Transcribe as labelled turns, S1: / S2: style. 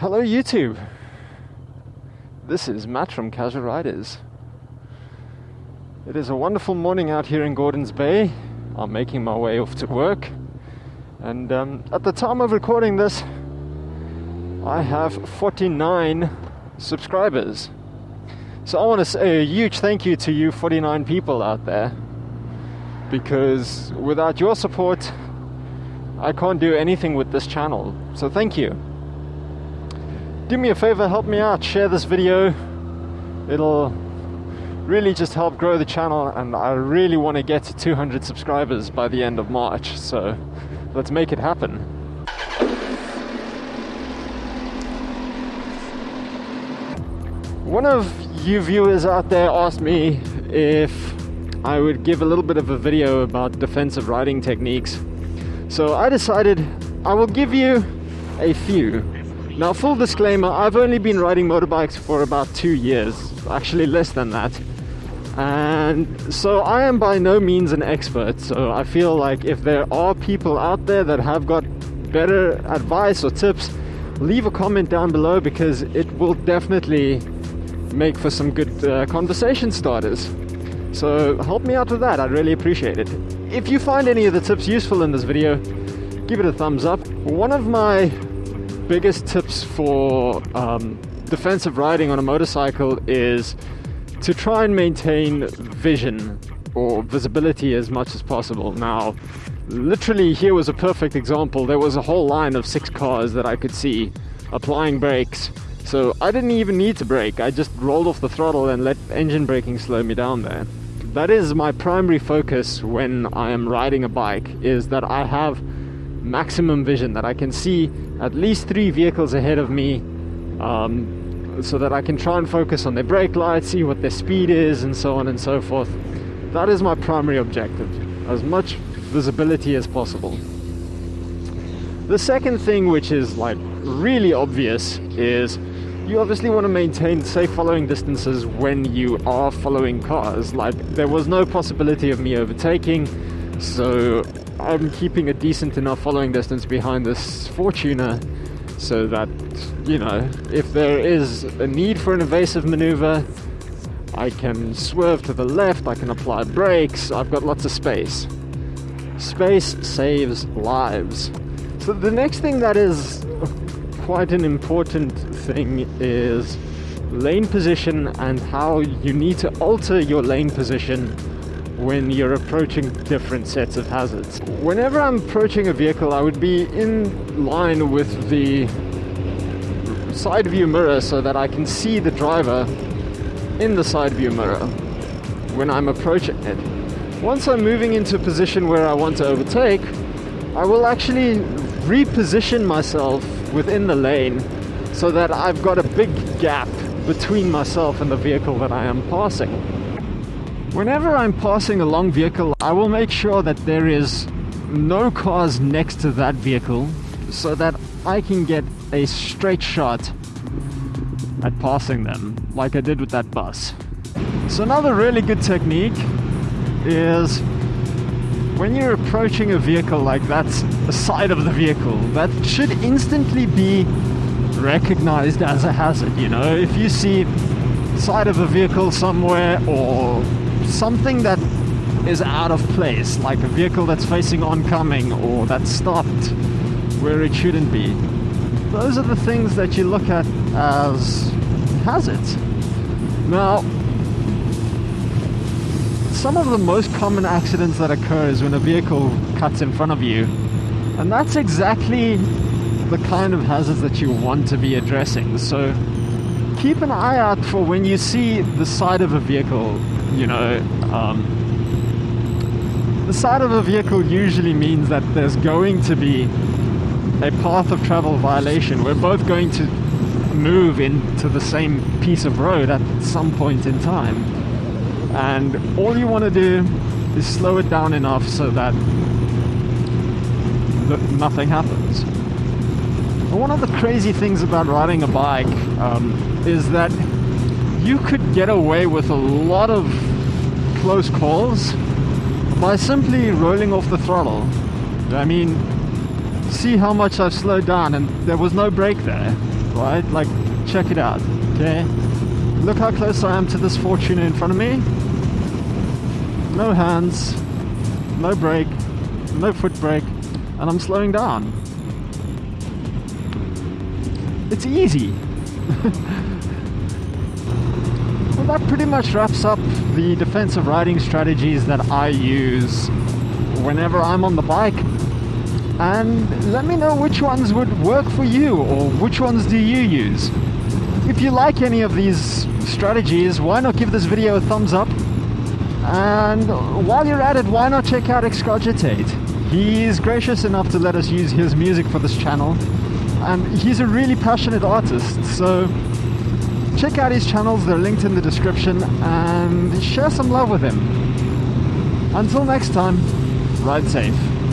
S1: Hello, YouTube. This is Matt from Casual Riders. It is a wonderful morning out here in Gordons Bay. I'm making my way off to work, and um, at the time of recording this, I have 49 subscribers. So I want to say a huge thank you to you 49 people out there because without your support, I can't do anything with this channel. So thank you. Do me a favor, help me out, share this video. It'll really just help grow the channel, and I really want to get to 200 subscribers by the end of March. So let's make it happen. One of you viewers out there asked me if I would give a little bit of a video about defensive riding techniques. So I decided I will give you a few. Now, full disclaimer, I've only been riding motorbikes for about two years, actually less than that. And so I am by no means an expert. So I feel like if there are people out there that have got better advice or tips, leave a comment down below because it will definitely make for some good uh, conversation starters. So help me out with that, I'd really appreciate it. If you find any of the tips useful in this video, give it a thumbs up. One of my biggest tips for um, defensive riding on a motorcycle is to try and maintain vision or visibility as much as possible. Now, literally here was a perfect example. There was a whole line of six cars that I could see applying brakes so I didn't even need to brake. I just rolled off the throttle and let engine braking slow me down there. That is my primary focus when I am riding a bike is that I have maximum vision that I can see at least three vehicles ahead of me um, so that I can try and focus on their brake lights, see what their speed is and so on and so forth. That is my primary objective, as much visibility as possible. The second thing which is like really obvious is you obviously want to maintain safe following distances when you are following cars. Like, there was no possibility of me overtaking, so I'm keeping a decent enough following distance behind this Fortuner so that, you know, if there is a need for an evasive maneuver, I can swerve to the left, I can apply brakes, I've got lots of space. Space saves lives. So the next thing that is quite an important thing is lane position and how you need to alter your lane position when you're approaching different sets of hazards. Whenever I'm approaching a vehicle, I would be in line with the side view mirror so that I can see the driver in the side view mirror when I'm approaching it. Once I'm moving into a position where I want to overtake, I will actually reposition myself within the lane so that I've got a big gap between myself and the vehicle that I am passing. Whenever I'm passing a long vehicle, I will make sure that there is no cars next to that vehicle so that I can get a straight shot at passing them, like I did with that bus. So another really good technique is when you're approaching a vehicle like that's the side of the vehicle, that should instantly be recognized as a hazard, you know? If you see side of a vehicle somewhere or something that is out of place, like a vehicle that's facing oncoming or that's stopped where it shouldn't be, those are the things that you look at as hazards. Now, some of the most common accidents that occur is when a vehicle cuts in front of you. And that's exactly the kind of hazards that you want to be addressing. So keep an eye out for when you see the side of a vehicle, you know, um, the side of a vehicle usually means that there's going to be a path of travel violation. We're both going to move into the same piece of road at some point in time and all you want to do is slow it down enough so that nothing happens. one of the crazy things about riding a bike um, is that you could get away with a lot of close calls by simply rolling off the throttle. I mean, see how much I've slowed down and there was no brake there. right? Like, check it out, okay? Look how close I am to this Fortuner in front of me. No hands, no brake, no foot brake, and I'm slowing down. It's easy. that pretty much wraps up the defensive riding strategies that I use whenever I'm on the bike. And let me know which ones would work for you or which ones do you use. If you like any of these strategies, why not give this video a thumbs up? And while you're at it, why not check out Excogitate? He's gracious enough to let us use his music for this channel. And he's a really passionate artist, so check out his channels, they're linked in the description, and share some love with him. Until next time, ride safe.